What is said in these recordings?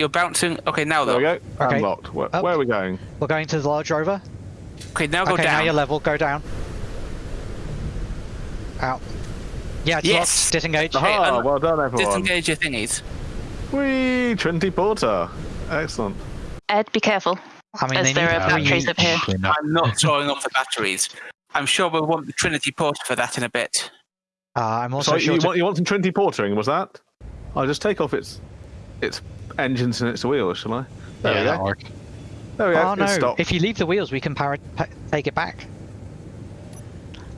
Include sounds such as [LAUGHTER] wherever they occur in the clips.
You're bouncing. Okay, now though. There we go. Okay. Unlocked. Where, Oh. where are we going? We're going to the large rover. Okay, now go okay, now down. you're level. Go down. Out. Yeah, it's Yes! locked. Disengage. Ah, un- well done, everyone. Disengage your thingies. Whee! Trinity Porter. Excellent. Ed, be careful. I mean, As they there need are three batteries up here. Not- I'm not throwing off the batteries. I'm sure we'll want the Trinity Porter for that in a bit. Uh, I'm also So sure you to- want you want some Trinity Portering? Was that? I'll just take off its its engines and its wheels, shall I? There yeah, we that'll go. There we go. Oh no! stopped. If you leave the wheels, we can power pa- take it back.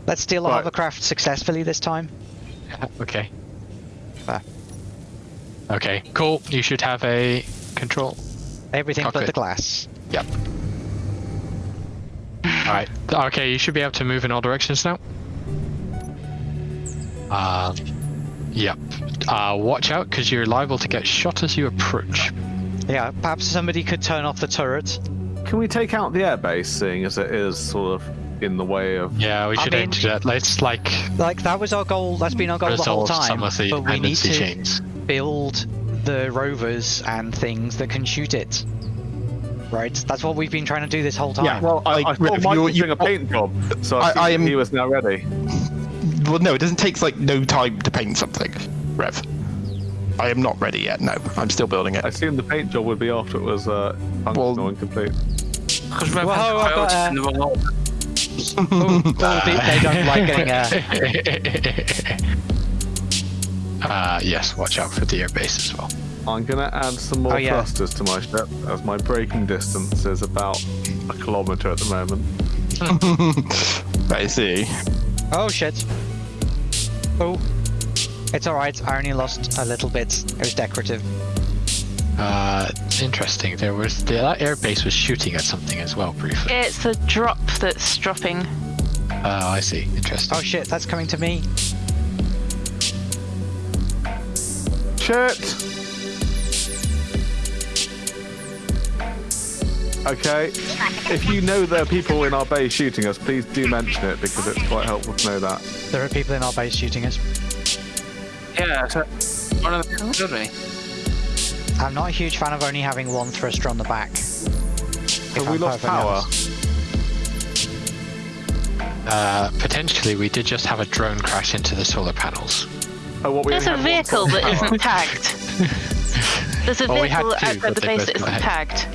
Let's steal a Right. hovercraft successfully this time. Okay. There. Okay, cool. You should have a control. Everything but the glass. Yep. Alright. Okay, you should be able to move in all directions now. Um, yep. Uh, watch out, because you're liable to get shot as you approach. Yeah, perhaps somebody could turn off the turret. Can we take out the airbase, seeing as it is sort of in the way of? Yeah, we I should aim mean- to that. Let's, like, Like that was our goal. That's been our goal the whole resolve time. some of the but we need to chains. build the rovers and things that can shoot it. Right. That's what we've been trying to do this whole time. Yeah. Well, I, Like, I thought Mike you- was you- doing a paint job, so I, I, I am, he was now ready. Well, no, it doesn't take like no time to paint something, Rev. I am not ready yet. No, I'm still building it. I assumed the paint job would be after it was uh, functional Well- and complete. Because Rev Whoa, has I've got, uh, in the wrong order. Oh, oh, they, they don't [LAUGHS] like getting uh, [LAUGHS] uh, yes, watch out for the airbase as well. I'm gonna add some more Oh, yeah. thrusters to my ship, as my braking distance is about a kilometre at the moment. [LAUGHS] I see. Oh shit. Oh. It's alright, I only lost a little bit. It was decorative. Uh, interesting. There was the that airbase was shooting at something as well briefly. It's the drop that's dropping. Oh, I see. Interesting. Oh shit, that's coming to me. Shit! Okay, if you know there are people in our base shooting us, please do mention it because it's quite helpful to know that. There are people in our base shooting us. Yeah, so one of them killed me. I'm not a huge fan of only having one thruster on the back. Have we I'm lost power? Uh, potentially, we did just have a drone crash into the solar panels. Oh, what we There's a only have one vehicle source that of power. isn't [LAUGHS] tagged. There's a Well, vehicle two, outside the base that isn't got tagged.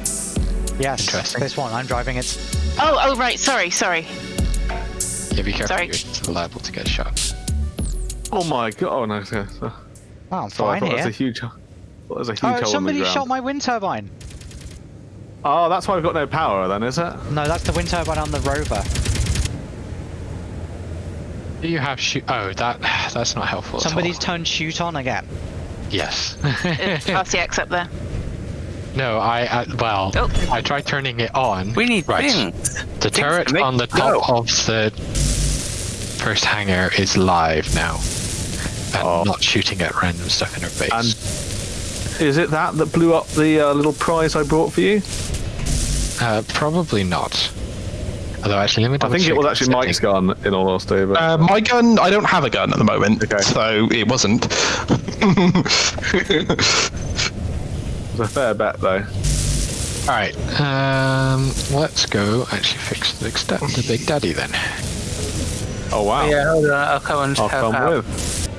Yes, Interesting. this one, I'm driving it. Oh, oh, right. Sorry, sorry. Yeah, be careful. Sorry. You're liable to get shot. Oh my god! Oh no! Okay. So, Oh, I'm so I fine thought there's a here. huge, thought there's a huge Oh, hole somebody in the ground. shot my wind turbine. Oh, that's why we've got no power then, is it? No, that's the wind turbine on the rover. Do you have shoot? Oh, that [SIGHS] that's not helpful. at all. Somebody's turned shoot on again. Yes. It's [LAUGHS] RCX up there. No, I uh, well, Oh. I tried turning it on. We need Right. things. The turret make on the it go. top of the first hangar is live now, and Oh. not shooting at random stuff in our base. And is it that that blew up the uh, little prize I brought for you? Uh, probably not. Although actually, let me I double think it was the actually Mike's gun, in all honesty. But Uh, my gun, I don't have a gun at the moment, Okay. so it wasn't. [LAUGHS] it was a fair bet, though. All right. Um, let's go actually fix the big, sta- the big daddy then. Oh wow! Yeah, hold on. I'll come and I'll help come out. with.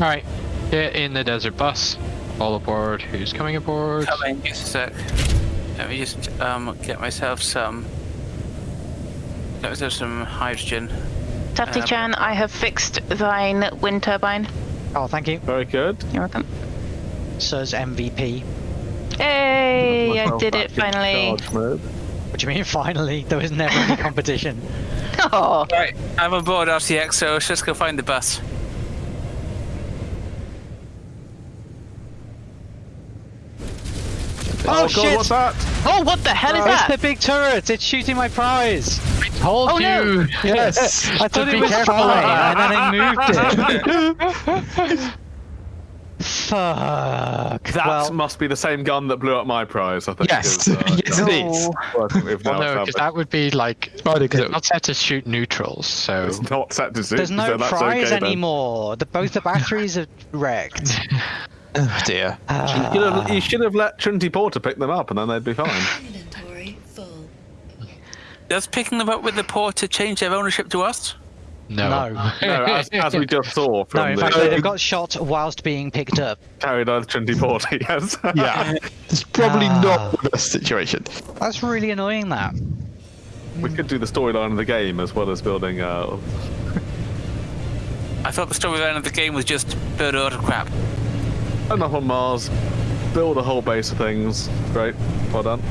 All right. Get in the desert bus. All aboard. Who's coming aboard? Coming, just a sec. Let me just um get myself some. Get myself some hydrogen. Tufty Um, Chan, I have fixed thine wind turbine. Oh, thank you. Very good. You're welcome. Says MVP. Hey, I did it finally. charge. What do you mean finally? There was never any [LAUGHS] competition. Oh, Right, I'm on board RCX, so let's just go find the bus. Oh, oh, God, shit! what's that? oh, what the hell is Oh, it's that? the big turret! It's shooting my prize! Told Oh, no. you. yes. [LAUGHS] I thought be it was careful. fine, eh? and then it moved it. [LAUGHS] Fuck. That well, must be the same gun that blew up my prize. I think. Yes, is, uh, [LAUGHS] yes it is. working Well, no, because that would be like no, 'cause it's it- not set to shoot neutrals. So It's not set to shoot. there's no so prize okay, anymore. The, both the batteries are wrecked. [LAUGHS] Oh dear. You should, have, you should have let Trinity Porter pick them up, and then they'd be fine. Inventory full. Does picking them up with the porter change their ownership to us? No. No. no, as, as [LAUGHS] we just saw No, in the fact, they've got shot whilst being picked up. carried on Trinity Porter. Yes. Yeah. [LAUGHS] It's probably Ah. not the best situation. That's really annoying. That. we could do the storyline of the game as well as building. Uh, I thought the storyline of the game was just build a lot of crap. enough on Mars, build a whole base of things. Great. Well done.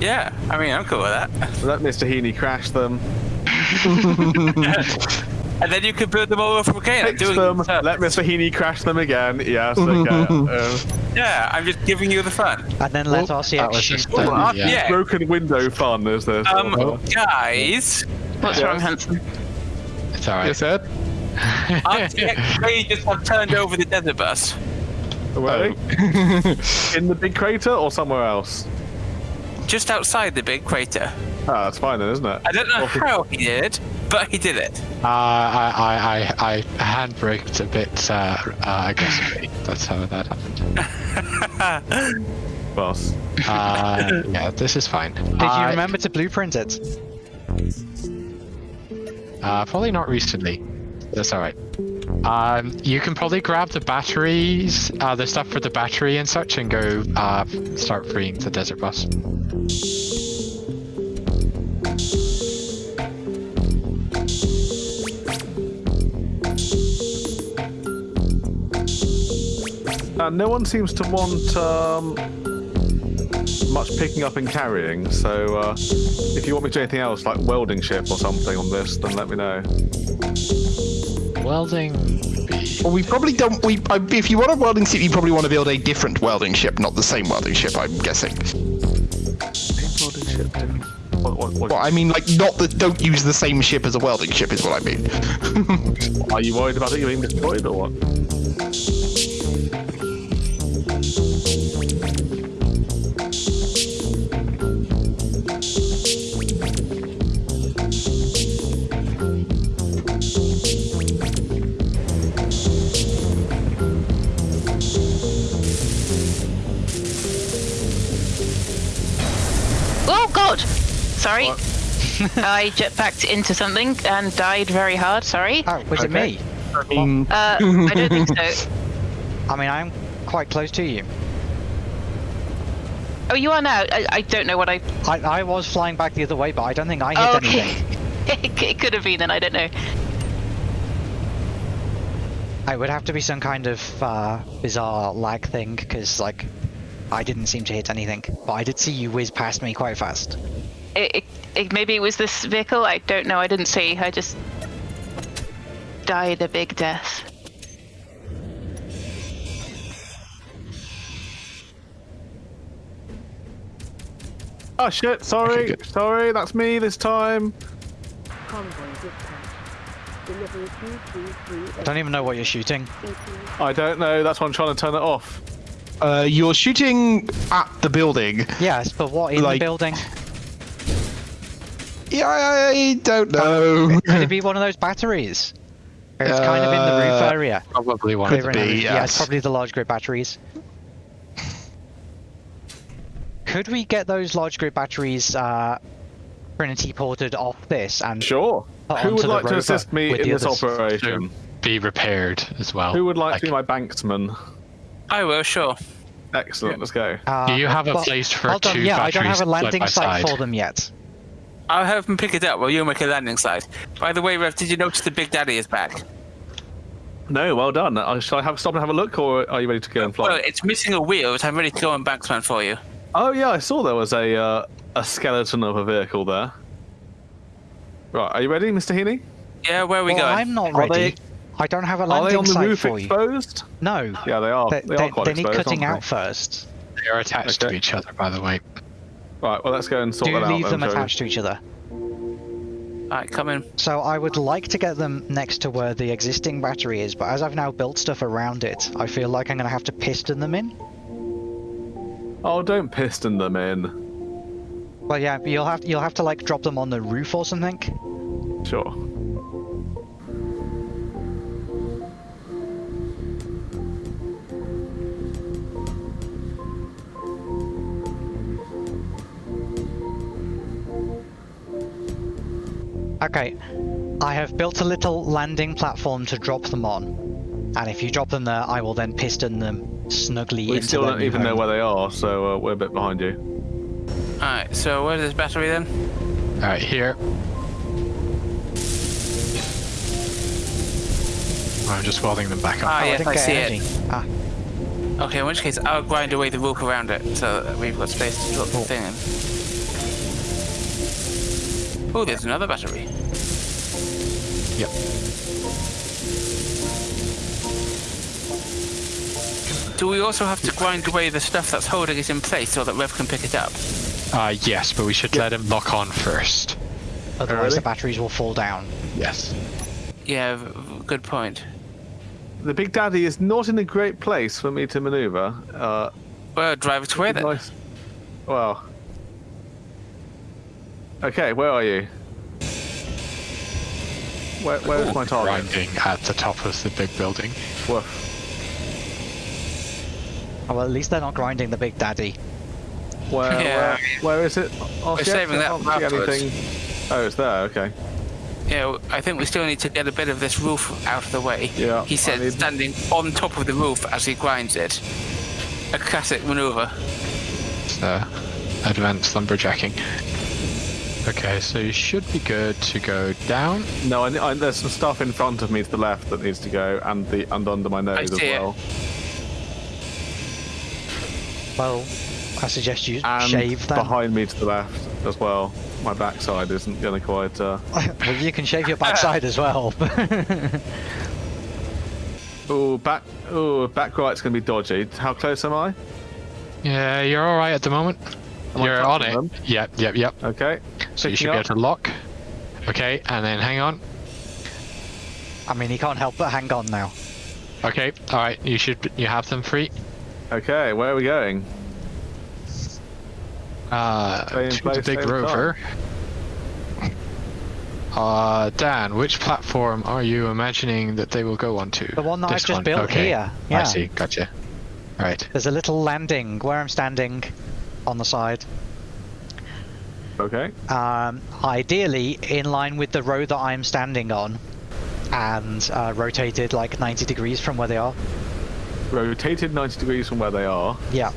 Yeah, I mean, I'm cool with that. Let Mr. Heaney crash them. And then you can build them all over again. Fix doing them. stuff. Let Mr. Heaney crash them again. Yes. Okay. [LAUGHS] uh, Yeah, I'm just giving you the fun. And then let Oh, RCX that was shoot them. the- yeah. Yeah. Broken window fun is this. Um, guys, What's Yes. wrong, Hanson? It's alright. Yes, Ed? RCX may just have turned over the desert bus. Where? In the big crater or somewhere else? Just outside the big crater. Ah, that's fine then, isn't it? I don't know how he did, but he did it. Uh, I, I, I, I handbraked a bit uh, uh, aggressively. That's how that happened. [LAUGHS] Boss. Uh, yeah, this is fine. Did you remember to blueprint it? Uh, probably not recently. That's alright. Um, you can probably grab the batteries, uh, the stuff for the battery and such, and go uh, start freeing the desert bus. Uh, no one seems to want um, much picking up and carrying, so uh, if you want me to do anything else, like welding ship or something on this, then let me know. Welding. Well, we probably don't. We I, if you want a welding ship, you probably want to build a different welding ship, not the same welding ship. I'm guessing. Welding ship. What, what, what, Well, I mean, like, not that. Don't use the same ship as a welding ship is what I mean. [LAUGHS] are you worried about it You being destroyed or what? [LAUGHS] I jetpacked into something and died very hard. Sorry. Oh, was it me? I Uh, I don't think so. [LAUGHS] I mean, I'm quite close to you. Oh, you are now. I, I don't know what I. I, I was flying back the other way, but I don't think I hit Oh, anything. okay. [LAUGHS] it, it could have been, then, I don't know. It would have to be some kind of uh, bizarre lag thing, because like I didn't seem to hit anything, but I did see you whiz past me quite fast. It, it, it, maybe it was this vehicle. I don't know. I didn't see. I just died a big death. Oh shit! Sorry, good. sorry, that's me this time. Convoy dispatch. Delivery 233 I don't even know what you're shooting. I don't know. That's why I'm trying to turn it off. uh, you're shooting at the building. Yes, but what in Like- the building? Yeah, I don't know. Could it be [LAUGHS] one of those batteries? It's kind of in the roof Uh, area. Probably one. Clear in the be, roof. Yeah, it's yes. probably the large grid batteries. Could we get those large grid batteries uh, Trinity ported off this and Sure. Put Who onto would the like to assist me in the this others. operation? Be repaired as well. Who would like to be my banksman? I will, sure. Excellent. Let's go. Uh, Do you have a well, place for hold on, two yeah, I don't have a landing side by site for them yet. I'll help him pick it up while you make a landing site. By the way, Rev, did you notice the Big Daddy is back? No, well done. Uh, shall I have stop and have a look, or are you ready to go and fly? Well, it's missing a wheel, but I'm ready to go on Banksman for you. Oh yeah, I saw there was a uh, a skeleton of a vehicle there. Right, are you ready, Mr. Heaney? Yeah, where are we well, going? I'm not ready. they- I don't have a landing Are they on the roof for you. exposed? No. Yeah, they are. They, They, they, are quite they need exposed. cutting aren't out first. They are attached Okay. to each other, by the way. They? Right, well let's go and sort Do that out. leave them shall attached to each other. Alright, come in. So I would like to get them next to where the existing battery is, but as I've now built stuff around it, I feel like I'm going to have to piston them in. Oh, don't piston them in. Well, yeah, you'll have you'll have to like drop them on the roof or something. Sure. Okay. I have built a little landing platform to drop them on. And if you drop them there, I will then piston them snugly We into still don't new even know where they are, so uh, we're a bit behind you. Alright, so where's this battery then? All right, here. I'm just welding them back up. Ah, Oh, I yes, didn't I get see energy. it. Ah, Okay, in which case I'll grind away the roof around it so that we've got space to drop the thing in. Oh, there's another battery. Yep. Do we also have to grind away the stuff that's holding it in place so that Rev can pick it up? Uh, yes, but we should let him lock on first. otherwise really? the batteries will fall down. Yes. Yeah, v- v- good point. The Big Daddy is not in a great place for me to maneuver. Uh, Well, drive it away then. nice. Well. Okay, where are you? Where, where's my target? Grinding at the top of the big building. Woof. Oh, well, at least they're not grinding the big daddy. Where, [LAUGHS] Yeah. where, where is it? Oh, We're saving that can't for afterwards. anything. Oh, it's there. Okay. Yeah, I think we still need to get a bit of this roof out of the way. Yeah, He said need- standing on top of the roof as he grinds it. A classic maneuver. It's uh, advanced lumberjacking. Okay, so you should be good to go down. No, I, I, there's some stuff in front of me to the left that needs to go, and the and under my nose as see it. well. Well, I suggest you And shave them. behind me to the left as well. My backside isn't going to quite. Uh... [LAUGHS] well, you can shave your backside as well. [LAUGHS] Oh, back. Oh, back right's going to be dodgy. How close am I? Yeah, you're all right at the moment. Am you're on it. them? Yep, yep, yep. Okay. So you Picking should be up. able to lock. Okay, and then hang on. I mean, he can't help but hang on now. Okay, all right. You should. You have them free. Okay, where are we going? Uh, Stay in to the big stay in rover. Uh, Dan, which platform are you imagining that they will go onto? The one that I've just one, built okay. here. I see. Gotcha. All right. There's a little landing where I'm standing on the side. Okay. Um, ideally, in line with the road that I'm standing on, and uh, rotated like 90 degrees from where they are. Rotated 90 degrees from where they are. Yeah.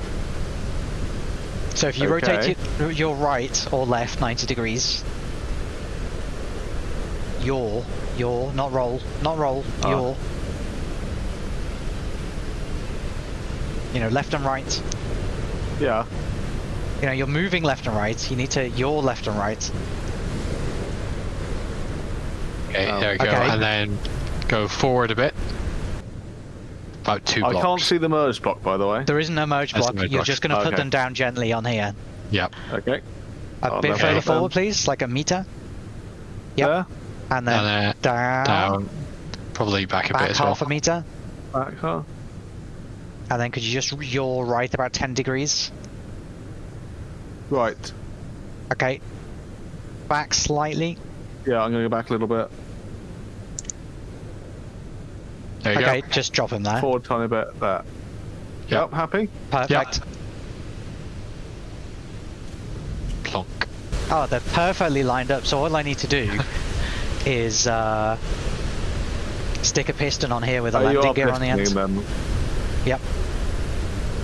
So if you Okay. rotate it, your right or left 90 degrees, your, your, not roll, not roll, Ah. your. You know, left and right. Yeah. You know, you're moving left and right. You need to your left and right. Okay, Oh. there we go. Okay. And then go forward a bit. About two I blocks. can't see the merge block, by the way. There isn't a merge That's block. the merge You're block. just going to put Okay. them down gently on here. Yep. Okay. A Oh, bit no further problem. forward, please, like a meter. Yep. There. And then And then down, down. Probably back a back bit as well. half a meter. Back, huh? And then could you just yaw right about 10 degrees? Right. Okay. Back slightly. Yeah, I'm going to go back a little bit. There you Okay, go. just drop him there. Forward tiny bit there. Yep. Yep, happy? Perfect. Plonk. Oh, they're perfectly lined up. So all I need to do [LAUGHS] is uh, stick a piston on here with a Oh, landing gear on the end. pistoning them. Yep.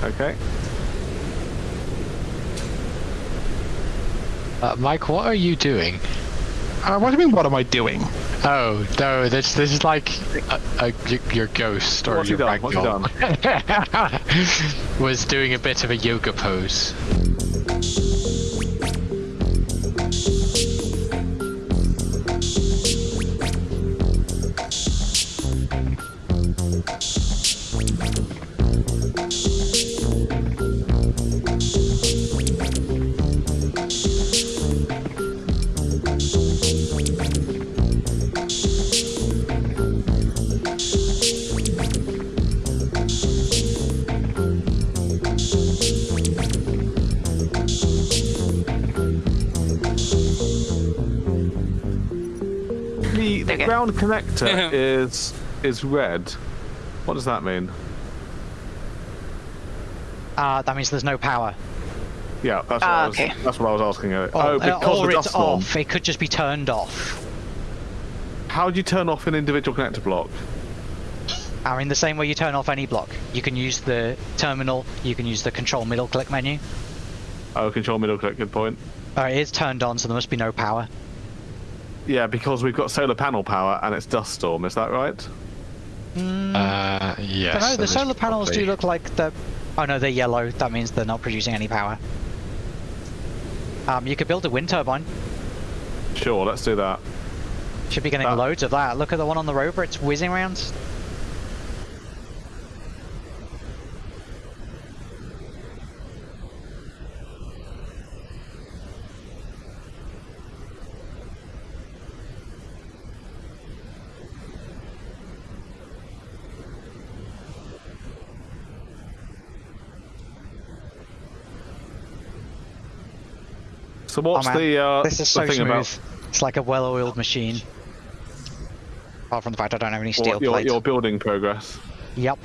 Okay. Uh, Mike, what are you doing? Uh, what do you mean? What am I doing? Oh no, this this is like a, a, your ghost or What's your done? What's he ragdoll [LAUGHS] was doing a bit of a yoga pose. Ground connector is is red. What does that mean? Uh, that means there's no power. Yeah, that's what, Ah, I was, okay. that's what I was asking. Or, oh, uh, because or the it's dust storm. off. It could just be turned off. How do you turn off an individual connector block? I mean, the same way you turn off any block. You can use the terminal, you can use the control middle click menu. Oh, control middle click. Good point. Uh, it is turned on, so there must be no power. Yeah, because we've got solar panel power and it's dust storm. Is that right? Uh, yes. But no, the solar panels do look like they're. Oh no, they're yellow. That means they're not producing any power. Um, you could build a wind turbine. Sure. Let's do that. Should be getting Uh, loads of that. Look at the one on the rover. It's whizzing around. So what's oh, the uh, this is so thing smooth. about It's like a well-oiled machine. Apart from the fact I don't have any steel your, plate. your building progress? Yep.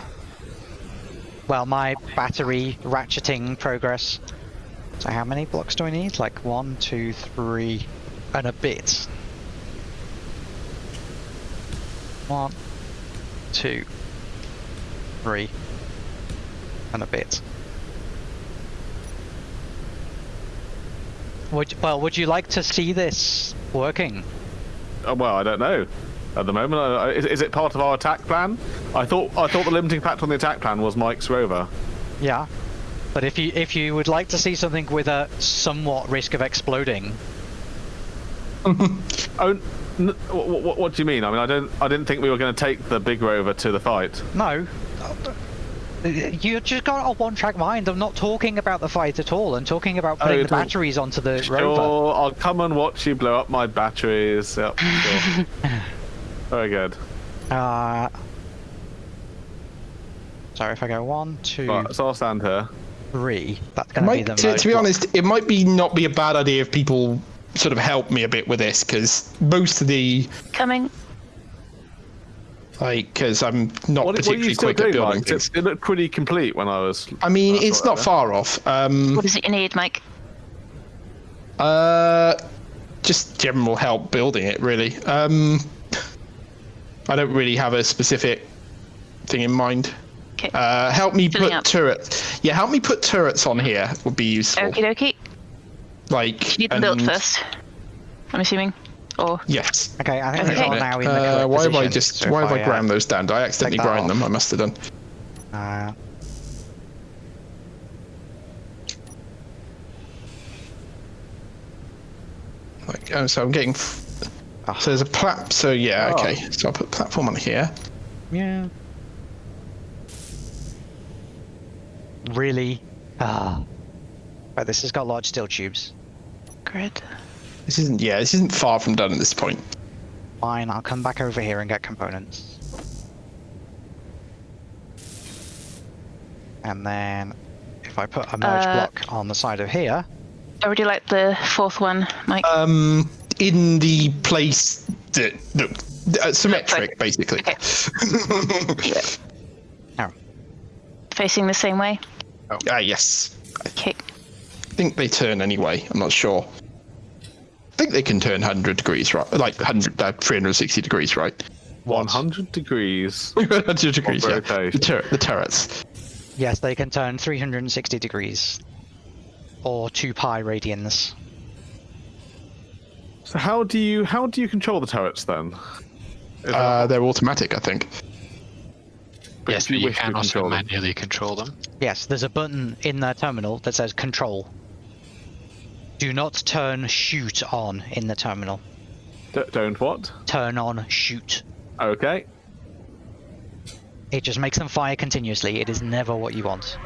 Well, my battery ratcheting progress. So how many blocks do I need? Like one, two, three, and a bit. One, two, three, and a bit. Would, well, would you like to see this working? Oh, well, I don't know. At the moment, I- is, is it part of our attack plan? I thought I thought the limiting factor on the attack plan was Mike's rover. Yeah. But if you if you would like to see something with a somewhat risk of exploding, [LAUGHS] Oh, n- what, what, what do you mean? I mean, I don't. I didn't think we were going to take the big rover to the fight. no. You just got a one-track mind. I'm not talking about the fight at all. I'm talking about putting you're the batteries onto the Sure, rover. I'll come and watch you blow up my batteries. Yep. Sure. [LAUGHS] Very good. Uh, so if I go one, two, Right, so I'll stand here. three, that's going to be the to, most to be honest, it might be not be a bad idea if people sort of help me a bit with this because most of the Coming. Like because I'm not What, what particularly you still quick at building Mike? things. It, it looked pretty complete when I was. I mean, I it's saw it not far off. Um, What is it you need, Mike? Uh, just general help building it, really. Um, I don't really have a specific thing in mind. Okay. Uh, help me Filling put up. turrets. Yeah, help me put turrets on here would be useful. Okie dokie. Like, You need them built first. I'm assuming. Or Yes. Okay, I think Okay. it's all now in the Uh, correct why have I just? so why have I ground those down? Did I accidentally that grind off. them? I must have done. Uh, Like, oh, so I'm getting. f- Ah. So there's a plat. So yeah, Oh. okay. So I'll put platform on here. yeah. Really? Ah. Right, this has got large steel tubes. grid. This isn't. Yeah, this isn't far from done at this point. Fine, I'll come back over here and get components. And then, if I put a merge Uh, block on the side of here, I already like the fourth one, Mike. Um, in the place that look uh, symmetric, basically. Okay. [LAUGHS] yeah. Oh. Facing the same way. Ah, yes. Okay. I think they turn anyway. I'm not sure. I think they can turn 100 degrees, right? Like 100, uh, 360 degrees, right? 100 degrees. [LAUGHS] 100 degrees, yeah. The, tur- the turrets. yes, they can turn 360 degrees. Or 2 pi radians. So how do you how do you control the turrets then? Uh, they're automatic, I think. But Yes, you you can also control manually control them. Yes, there's a button in the terminal that says control. Do not turn shoot on in the terminal. D- don't what? Turn on shoot. Okay. It just makes them fire continuously. It is never what you want.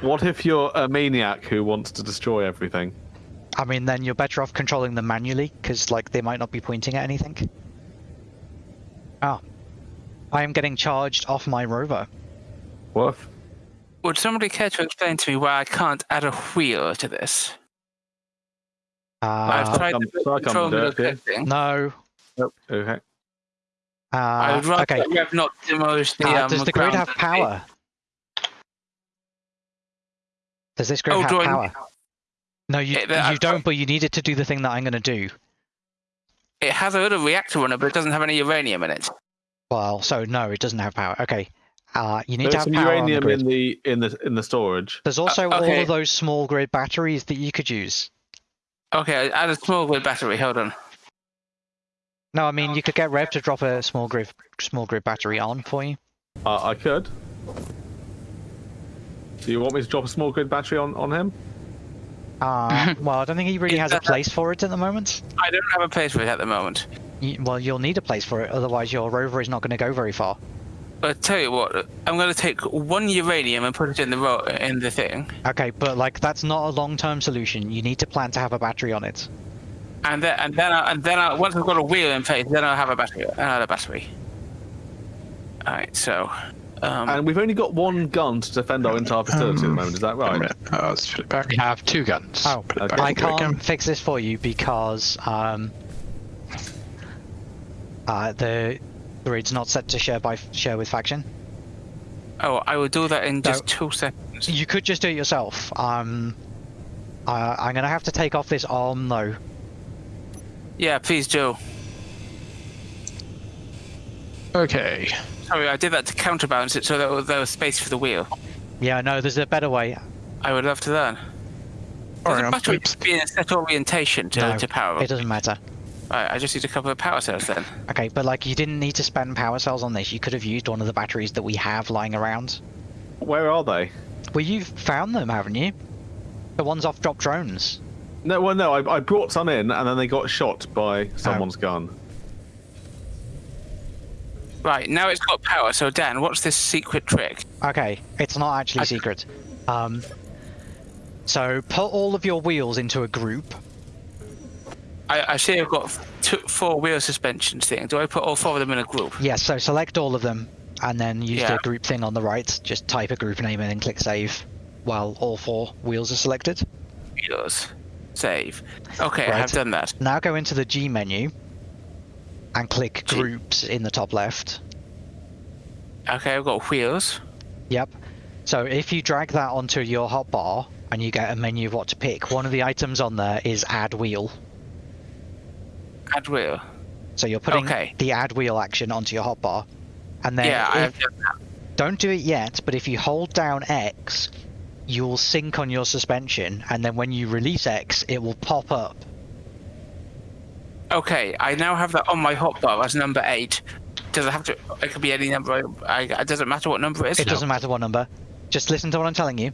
What if you're a maniac who wants to destroy everything? I mean, then you're better off controlling them manually, because like they might not be pointing at anything. Ah, I am getting charged off my rover. What? Would somebody care to explain to me why I can't add a wheel to this? I've Uh, tried come- the shall I come control and do middle it for you? clicking. no. Nope. Okay. I Uh, would rather okay. that Rev not demolish the Uh, um, does the grid ground have and power? Does this grid Oh, have do I- power? No, you Yeah, but you don't. got- But you need it to do the thing that I'm going to do. It has a little reactor on it, but it doesn't have any uranium in it. Well, so no, it doesn't have power. Okay. Uh, you need There's to have some power on the uranium grid. in the in the in the storage. There's also Uh, all of those small grid batteries that you could use. Okay, add a small grid battery. Hold on. No, I mean you could get Rev to drop a small grid small grid battery on for you. Uh, I could. Do you want me to drop a small grid battery on on him? Uh, [LAUGHS] well, I don't think he really has a place for it at the moment. I don't have a place for it at the moment. You, well, you'll need a place for it, otherwise your rover is not going to go very far. But tell you what, I'm going to take one uranium and put it in the ro- in the thing, Okay, but like that's not a long-term solution. You need to plan to have a battery on it. and then and then I, and then I, once I've got a wheel in place, then I'll have a battery. Another battery. All right, so. Um, And we've only got one gun to defend our entire facility at the moment. Is that right? minute. Oh, let's put it back. We have two guns. Oh, Put it back I into it again. can't fix this for you because um, uh, the grid's not set to share by share with faction. oh, I will do that in just No. two seconds. You could just do it yourself. Um, uh, I'm gonna have to take off this arm though. Yeah, please do. Okay. Sorry, I did that to counterbalance it so that there was space for the wheel. Yeah, no, there's a better way. I would love to learn. Fair Does the enough. battery Oops. be in a set orientation to, No, to power It doesn't matter. Right, I just need a couple of power cells then. Okay, but like you didn't need to spend power cells on this. You could have used one of the batteries that we have lying around. Where are they? Well, you've found them, haven't you? The ones off drop drones. No, well, no. I, I brought some in, and then they got shot by someone's gun. Right, now it's got power, so Dan, what's this secret trick? Okay, it's not actually I- secret. Um, so put all of your wheels into a group. I, I see I've got two, four wheel suspensions thing. Do I put all four of them in a group? Yes, so select all of them, and then use Yeah. the group thing on the right. Just type a group name and then click save, while all four wheels are selected. Wheels. Save. Okay, I have done that. Now go into the G menu, and click G. groups in the top left. Okay, I've got wheels. Yep. So if you drag that onto your hotbar and you get a menu of what to pick, one of the items on there is add wheel. Add wheel. So you're putting Okay. the add wheel action onto your hotbar. And then yeah, if- have done that. don't do it yet, but if you hold down X, you'll sync on your suspension, and then when you release X, it will pop up. Okay, I now have that on my hotbar as number eight. Does it have to? It could be any number. I, it doesn't matter what number it is. It doesn't matter what number. Just listen to what I'm telling you.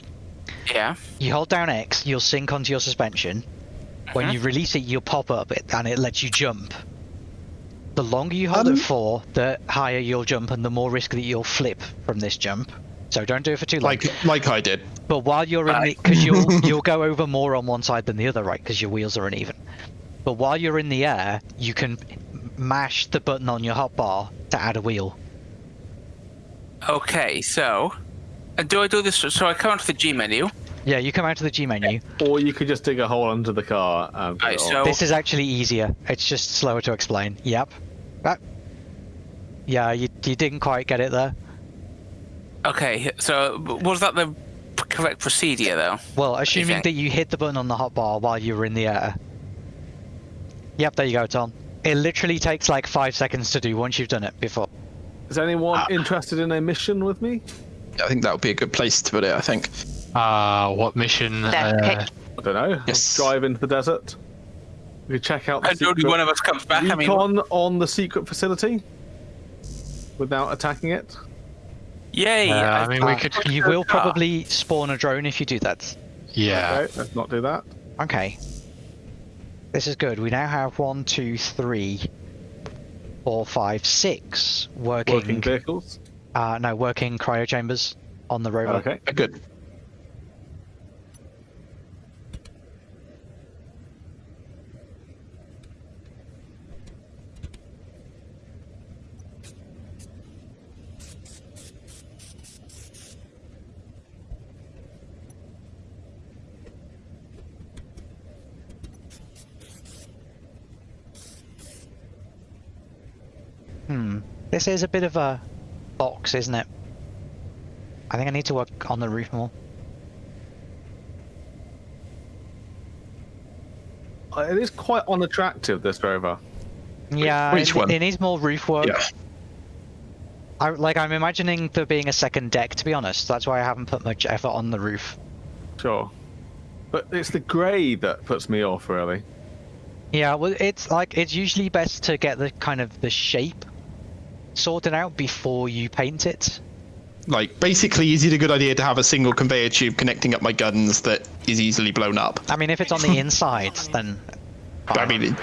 Yeah. You hold down X, you'll sync onto your suspension. When Mhm. you release it, you'll pop up and it lets you jump. The longer you hold Um, it for, the higher you'll jump, and the more risk that you'll flip from this jump. So don't do it for too long. Like like I did. But while you're in the, Right. because you'll [LAUGHS] you'll go over more on one side than the other, right? Because your wheels are uneven. But while you're in the air, you can mash the button on your hotbar to add a wheel. Okay, so. Do I do this? So I come onto the G menu. Yeah, you come out to the G menu. Or you could just dig a hole under the car and Right, so This is actually easier. It's just slower to explain. Yep. That. Yeah, you you didn't quite get it there. okay. So was that the correct procedure though? Well, assuming think? that you hit the button on the hotbar while you were in the air. Yep, there you go, Tom. It literally takes like five seconds to do once you've done it before. Is anyone Ah. interested in a mission with me? I think that would be a good place to put it. I think. Uh, what mission? Uh. I don't know. Yes. Drive into the desert. We could check out the And only one of us comes back. I mean, recon on the secret facility without attacking it. yay! Uh, I mean, we could. You will probably spawn a drone if you do that. Yeah. Okay, let's not do that. Okay. This is good. We now have one, two, three, four, five, six working. Working vehicles. uh, no, working cryo chambers on the rover. Okay. Good. Hmm. This is a bit of a box, isn't it? I think I need to work on the roof more. Uh, It is quite unattractive, this rover. Yeah, Which it, one? it needs more roof work. Yeah. I, like I'm imagining there being a second deck. To be honest, that's why I haven't put much effort on the roof. Sure. But it's the grey that puts me off, really. Yeah, well, it's like it's usually best to get the kind of the shape sorted out before you paint it. Like, basically, is it a good idea to have a single conveyor tube connecting up my guns that is easily blown up? I mean, if it's on the [LAUGHS] inside, then I mean, it,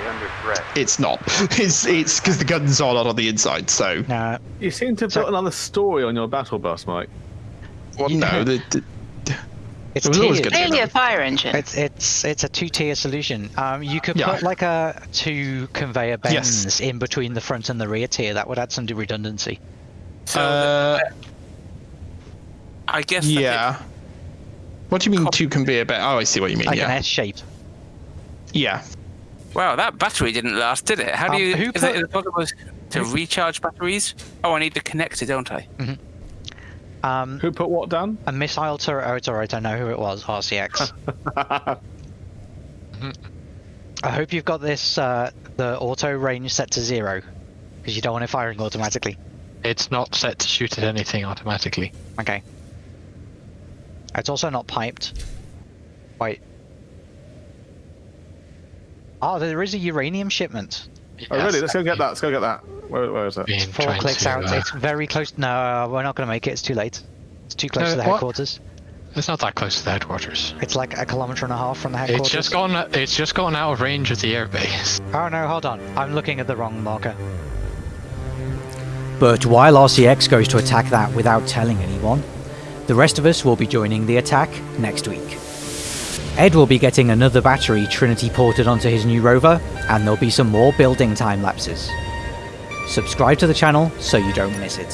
it's not. [LAUGHS] It's it's because the guns are not on the inside. So, uh, You seem to have put another story on your battle bus, Mike. well, no, [LAUGHS] the, the, it's It was always tiered. Clearly a fire engine. It's it's it's a two-tier solution. Um, you could Yeah. put like a two conveyor bends Yes. in between the front and the rear tier. That would add some redundancy. So uh, I guess. yeah. What do you mean two conveyor belt? Oh, I see what you mean. Like an yeah, S shape. yeah. it- wow, that battery didn't last, did it? How do Um, you? who is, put- it possible to recharge batteries? Oh, I need the connector, don't I? Um, Who put what down? a missile turret. Oh, it's alright. I know who it was. RCX. [LAUGHS] I hope you've got this uh, the auto range set to zero, because you don't want it firing automatically. It's not set to shoot at anything automatically. Okay. It's also not piped. Wait. Oh, there is a uranium shipment. Oh, really? Let's go get that. Let's go get that. Where, where is it? Been Four clicks out. uh, It's very close. No, we're not going to make it. It's too late. It's too close No, to the what? headquarters. It's not that close to the headquarters. It's like a kilometer and a half from the headquarters. It's just gone. It's just gone out of range of the airbase. Oh no, hold on. I'm looking at the wrong marker. But while RCX goes to attack that without telling anyone, the rest of us will be joining the attack next week. Ed will be getting another battery Trinity ported onto his new rover, and there'll be some more building time lapses. Subscribe to the channel so you don't miss it.